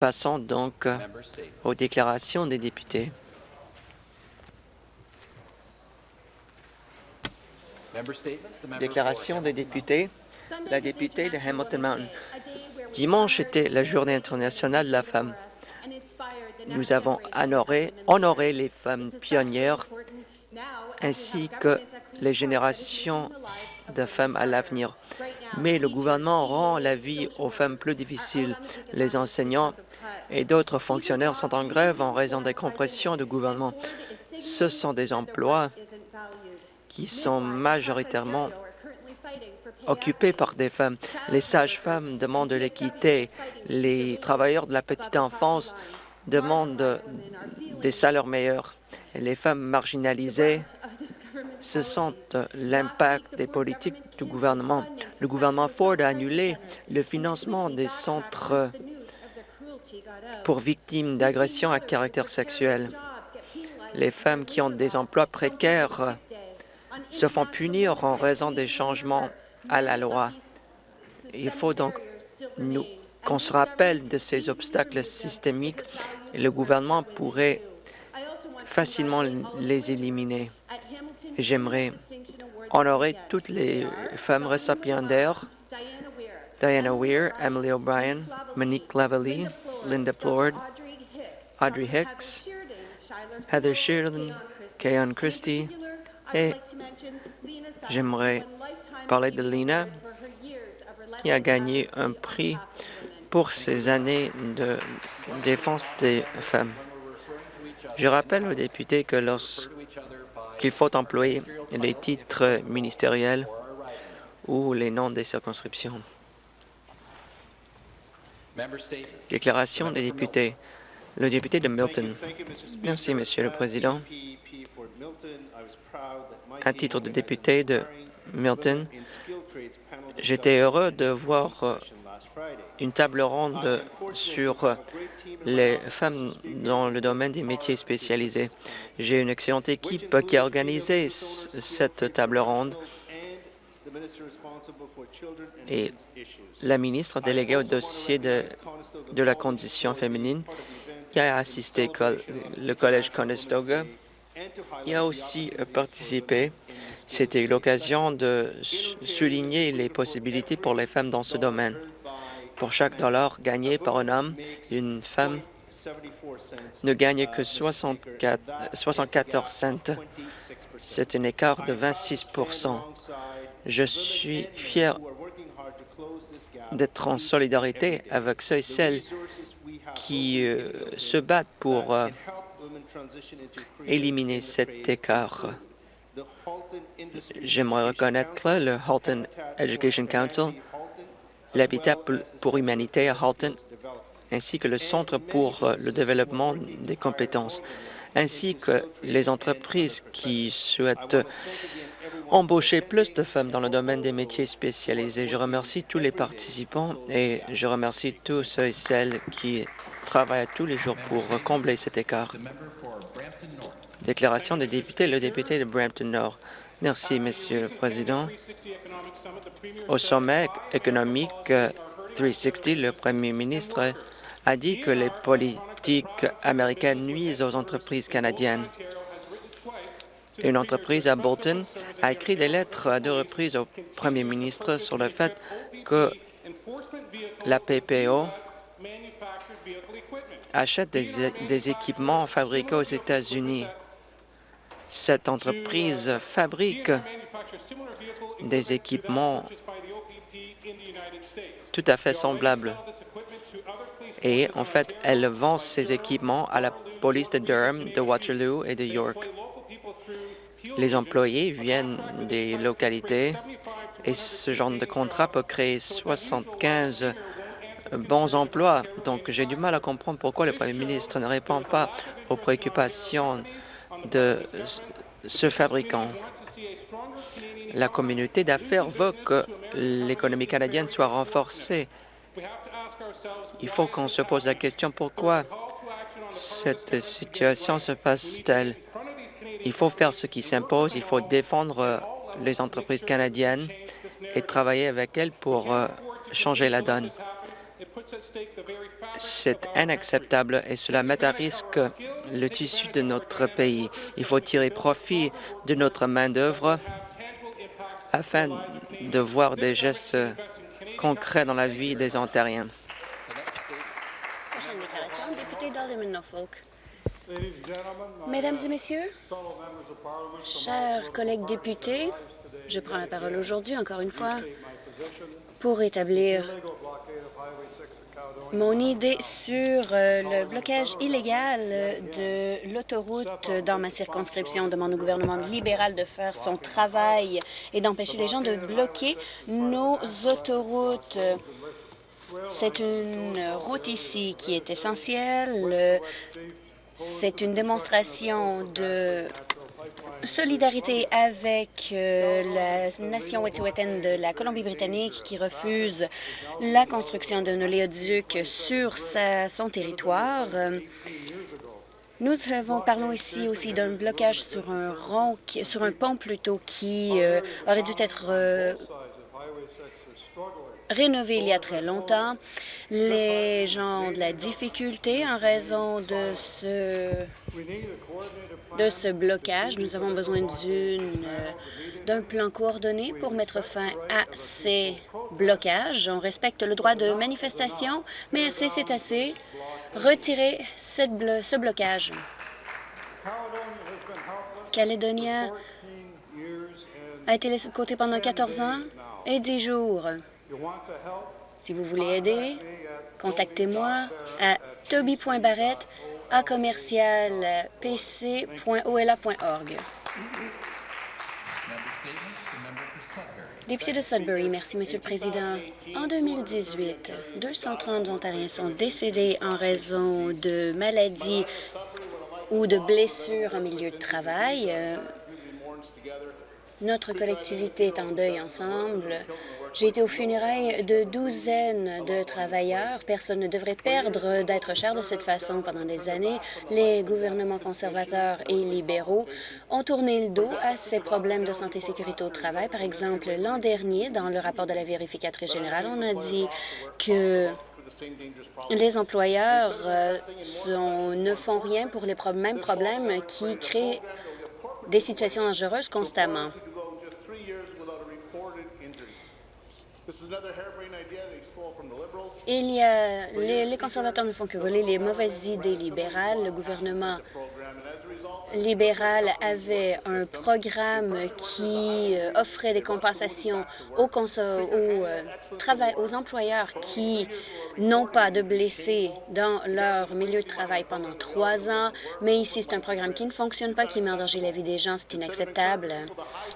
Passons donc aux déclarations des députés. Déclaration des députés. La députée de Hamilton Mountain. Dimanche était la Journée internationale de la femme. Nous avons honoré, honoré les femmes pionnières ainsi que les générations de femmes à l'avenir. Mais le gouvernement rend la vie aux femmes plus difficile. Les enseignants et d'autres fonctionnaires sont en grève en raison des compressions du gouvernement. Ce sont des emplois qui sont majoritairement occupés par des femmes. Les sages-femmes demandent de l'équité. Les travailleurs de la petite enfance demandent des salaires meilleurs. les femmes marginalisées se sentent l'impact des politiques du gouvernement. Le gouvernement Ford a annulé le financement des centres pour victimes d'agressions à caractère sexuel. Les femmes qui ont des emplois précaires se font punir en raison des changements à la loi. Il faut donc qu'on se rappelle de ces obstacles systémiques et le gouvernement pourrait facilement les éliminer. J'aimerais honorer toutes les femmes récipiendaires Diana Weir, Emily O'Brien, Monique Lavalley, Linda Plord, Audrey Hicks, Heather Sheridan, Kayon Christie et j'aimerais parler de Lina qui a gagné un prix pour ses années de défense des femmes. Je rappelle aux députés que lorsqu'il faut employer les titres ministériels ou les noms des circonscriptions. Déclaration des députés. Le député de Milton. Merci, Monsieur le Président. À titre de député de Milton, j'étais heureux de voir euh, une table ronde sur les femmes dans le domaine des métiers spécialisés. J'ai une excellente équipe qui a organisé cette table ronde et la ministre déléguée au dossier de, de la condition féminine qui a assisté le collège Conestoga. y a aussi participé. C'était l'occasion de souligner les possibilités pour les femmes dans ce domaine. Pour chaque dollar gagné par un homme, une femme ne gagne que 64, 74 cents. C'est un écart de 26 Je suis fier d'être en solidarité avec ceux et celles qui euh, se battent pour euh, éliminer cet écart. J'aimerais reconnaître le Halton Education Council, l'Habitat pour l'humanité à Halton, ainsi que le Centre pour euh, le développement des compétences, ainsi que les entreprises qui souhaitent embaucher plus de femmes dans le domaine des métiers spécialisés. Je remercie tous les participants et je remercie tous ceux et celles qui travaillent tous les jours pour combler cet écart. Déclaration des députés, le député de Brampton Nord. Merci, Monsieur le Président. Au sommet économique 360, le Premier ministre a dit que les politiques américaines nuisent aux entreprises canadiennes. Une entreprise à Bolton a écrit des lettres à deux reprises au Premier ministre sur le fait que la PPO achète des, des équipements fabriqués aux États-Unis. Cette entreprise fabrique des équipements tout à fait semblables. Et en fait, elle vend ces équipements à la police de Durham, de Waterloo et de York. Les employés viennent des localités et ce genre de contrat peut créer 75 bons emplois. Donc, j'ai du mal à comprendre pourquoi le Premier ministre ne répond pas aux préoccupations de ce fabricant. La communauté d'affaires veut que l'économie canadienne soit renforcée. Il faut qu'on se pose la question pourquoi cette situation se passe-t-elle? Il faut faire ce qui s'impose, il faut défendre les entreprises canadiennes et travailler avec elles pour euh, changer la donne. C'est inacceptable et cela met à risque le tissu de notre pays. Il faut tirer profit de notre main-d'œuvre afin de voir des gestes concrets dans la vie des Ontariens. Mesdames et Messieurs, chers collègues députés, je prends la parole aujourd'hui, encore une fois, pour établir mon idée sur euh, le blocage illégal de l'autoroute dans ma circonscription. demande au gouvernement libéral de faire son travail et d'empêcher les gens de bloquer nos autoroutes. C'est une route ici qui est essentielle. C'est une démonstration de solidarité avec euh, la nation wet'suwet'en de la Colombie-Britannique qui refuse la construction d'un oléoduc sur son territoire. Nous avons, parlons ici aussi d'un blocage sur un rond, sur un pont plutôt, qui euh, aurait dû être euh, rénové il y a très longtemps. Les gens ont de la difficulté en raison de ce, blocage. Nous avons besoin d'une d'un plan coordonné pour mettre fin à ces blocages. On respecte le droit de manifestation, mais assez, c'est assez. Retirez cette ce blocage. Caledonia a été laissé de côté pendant 14 ans et 10 jours. Si vous voulez aider, contactez-moi à toby.barrette à commercial pc.ola.org. Député de Sudbury, merci, Monsieur le Président. En 2018, 230 Ontariens sont décédés en raison de maladies ou de blessures en milieu de travail. Notre collectivité est en deuil ensemble. J'ai été aux funérailles de douzaines de travailleurs. Personne ne devrait perdre d'être cher de cette façon. Pendant des années, les gouvernements conservateurs et libéraux ont tourné le dos à ces problèmes de santé et sécurité au travail. Par exemple, l'an dernier, dans le rapport de la vérificatrice générale, on a dit que les employeurs euh, ne font rien pour les mêmes problèmes qui créent des situations dangereuses constamment. Il y a, les, conservateurs ne font que voler les mauvaises idées libérales. Le gouvernement libéral avait un programme qui euh, offrait des compensations aux, euh, aux employeurs qui n'ont pas de blessés dans leur milieu de travail pendant trois ans. Mais ici, c'est un programme qui ne fonctionne pas, qui met en danger la vie des gens. C'est inacceptable.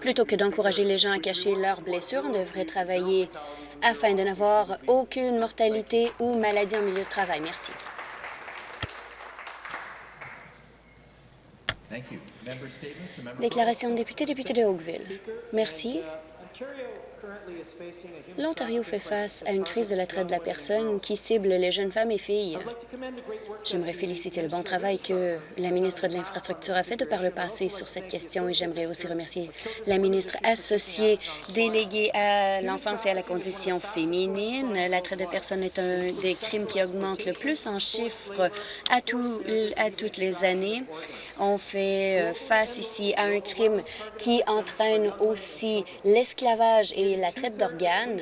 Plutôt que d'encourager les gens à cacher leurs blessures, on devrait travailler afin de n'avoir aucune mortalité ou maladie en milieu de travail. Merci. Déclaration de député, député de Oakville. Merci. L'Ontario fait face à une crise de la traite de la personne qui cible les jeunes femmes et filles. J'aimerais féliciter le bon travail que la ministre de l'Infrastructure a fait de par le passé sur cette question et j'aimerais aussi remercier la ministre associée déléguée à l'enfance et à la condition féminine. La traite de personnes est un des crimes qui augmente le plus en chiffres à, à toutes les années. On fait euh, face ici à un crime qui entraîne aussi l'esclavage et la traite d'organes.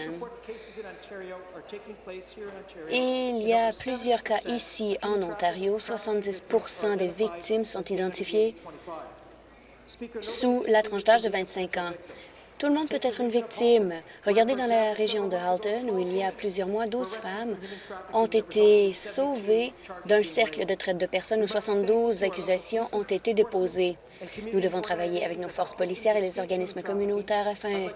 Il y a plusieurs cas ici en Ontario. 70% des victimes sont identifiées sous la tranche d'âge de 25 ans. Tout le monde peut être une victime. Regardez dans la région de Halton, où il y a plusieurs mois, 12 femmes ont été sauvées d'un cercle de traite de personnes où 72 accusations ont été déposées. Nous devons travailler avec nos forces policières et les organismes communautaires afin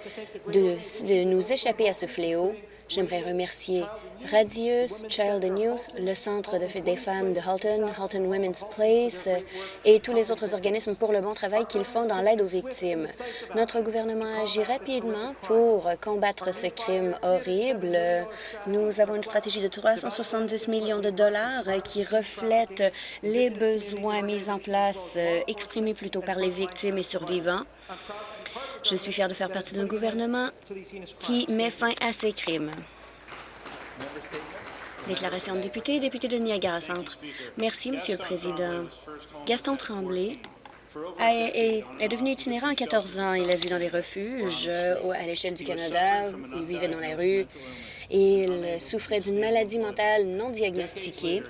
de, nous échapper à ce fléau. J'aimerais remercier Radius, Child and Youth, le Centre de des femmes de Halton, Halton Women's Place et tous les autres organismes pour le bon travail qu'ils font dans l'aide aux victimes. Notre gouvernement agit rapidement pour combattre ce crime horrible. Nous avons une stratégie de 370 millions de dollars qui reflète les besoins mis en place, exprimés plutôt par les victimes et survivants. Je suis fière de faire partie d'un gouvernement qui met fin à ces crimes. Déclaration de député, député de Niagara Centre. Merci, Monsieur le Président. Gaston Tremblay est, est, devenu itinérant à 14 ans. Il a vu dans les refuges euh, à l'échelle du Canada. Il vivait dans la rue. Il souffrait d'une maladie mentale non diagnostiquée.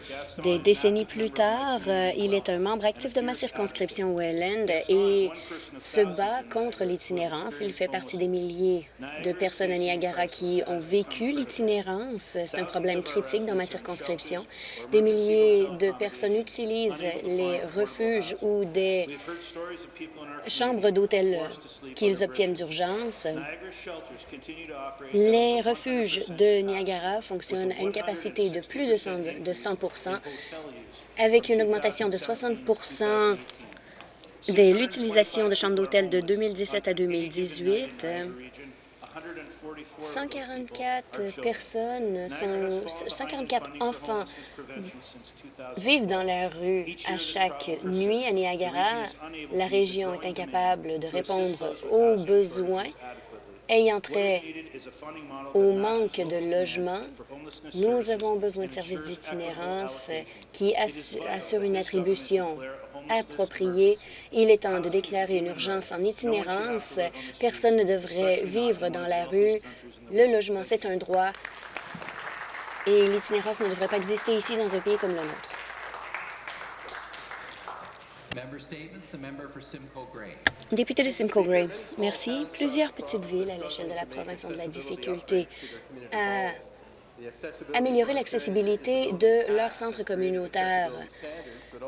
Des décennies plus tard, euh, il est un membre actif de ma circonscription Welland et se bat contre l'itinérance. Il fait partie des milliers de personnes à Niagara qui ont vécu l'itinérance. C'est un problème critique dans ma circonscription. Des milliers de personnes utilisent les refuges ou des chambres d'hôtel qu'ils obtiennent d'urgence. Les refuges de Niagara fonctionne à une capacité de plus de 100, de 100 avec une augmentation de 60% de l'utilisation de chambres d'hôtel de 2017 à 2018. 144 personnes, sont, 144 enfants vivent dans la rue à chaque nuit à Niagara. La région est incapable de répondre aux besoins ayant trait au manque de logement, nous avons besoin de services d'itinérance qui assurent une attribution appropriée. Il est temps de déclarer une urgence en itinérance. Personne ne devrait vivre dans la rue. Le logement, c'est un droit et l'itinérance ne devrait pas exister ici dans un pays comme le nôtre. Député de Simcoe Gray, merci. Plusieurs petites villes à l'échelle de la province ont de la difficulté à améliorer l'accessibilité de leurs centres communautaires.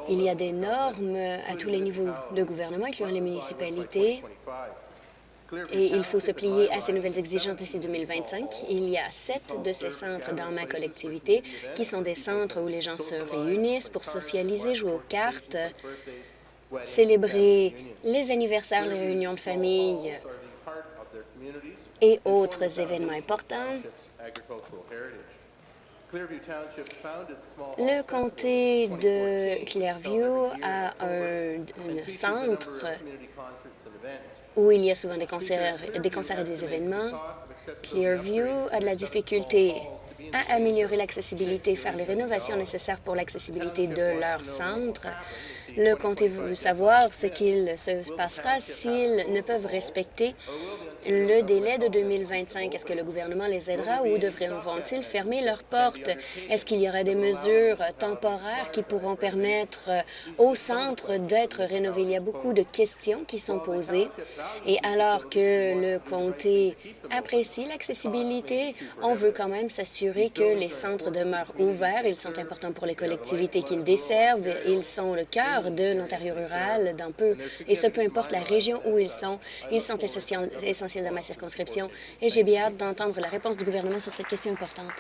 Il y a des normes à tous les niveaux de gouvernement, incluant les municipalités, et il faut se plier à ces nouvelles exigences d'ici 2025. Il y a sept de ces centres dans ma collectivité qui sont des centres où les gens se réunissent pour socialiser, jouer aux cartes, célébrer les anniversaires, les réunions de famille et autres événements importants. Le comté de Clearview a un, centre où il y a souvent des concerts, des concerts et des événements. Clearview a de la difficulté à améliorer l'accessibilité, faire les rénovations nécessaires pour l'accessibilité de leur centre. Le comté veut savoir ce qu'il se passera s'ils ne peuvent respecter le délai de 2025. Est-ce que le gouvernement les aidera ou devront-ils fermer leurs portes? Est-ce qu'il y aura des mesures temporaires qui pourront permettre au centre d'être rénové? Il y a beaucoup de questions qui sont posées et alors que le comté apprécie l'accessibilité, on veut quand même s'assurer que les centres demeurent ouverts. Ils sont importants pour les collectivités qu'ils desservent. Ils sont le cœur de l'Ontario rural, d'un peu, et ce, peu importe la région où ils sont. Ils sont essentiels dans ma circonscription et j'ai bien hâte d'entendre la réponse du gouvernement sur cette question importante.